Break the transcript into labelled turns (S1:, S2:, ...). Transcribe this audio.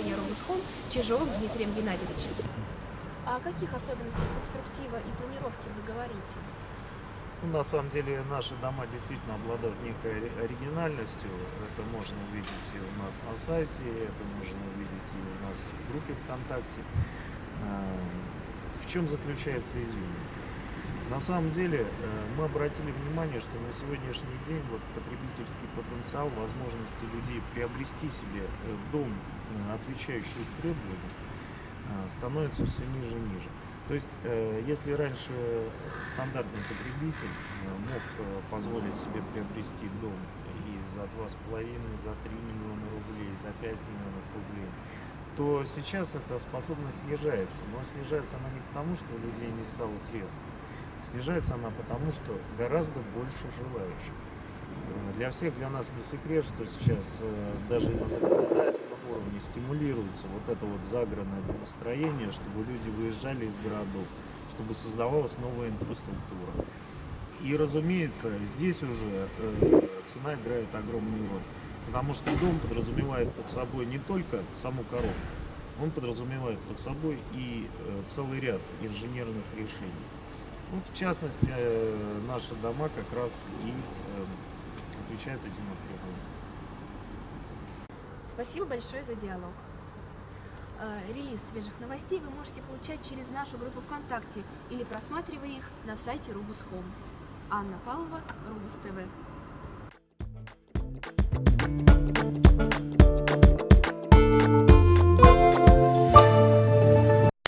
S1: Чижовым Дмитрием Геннадьевичем. О каких особенностях конструктива и планировки вы говорите?
S2: Ну, на самом деле наши дома действительно обладают некой ори- оригинальностью. Это можно увидеть и у нас на сайте, это можно увидеть и у нас в группе ВКонтакте. А, В чем заключается изюминка? На самом деле э, мы обратили внимание, что на сегодняшний день вот потребительский потенциал, возможности людей приобрести себе э, дом, э, отвечающий требованиям, а, становится все ниже и ниже. То есть, э, если раньше стандартный потребитель мог позволить себе приобрести дом и за 2,5, за 3 миллиона рублей, за 5 миллионов рублей, то сейчас эта способность снижается. Но снижается она не потому, что у людей не стало средств. Снижается она потому, что гораздо больше желающих. Э, Для всех, для нас не секрет, что сейчас э, даже на законодательном уровне стимулируется вот это вот загородное домостроение, чтобы люди выезжали из городов, чтобы создавалась новая инфраструктура. И, разумеется, здесь уже э, цена играет огромную роль. Потому что дом подразумевает под собой не только саму коробку, он подразумевает под собой и целый ряд инженерных решений. Вот, в частности, наши дома как раз и отвечают этим требованиям.
S1: Спасибо большое за диалог. Э, Релиз свежих новостей вы можете получать через нашу группу ВКонтакте или просматривая их на сайте Хом. Анна Павлова, Рубус ТВ.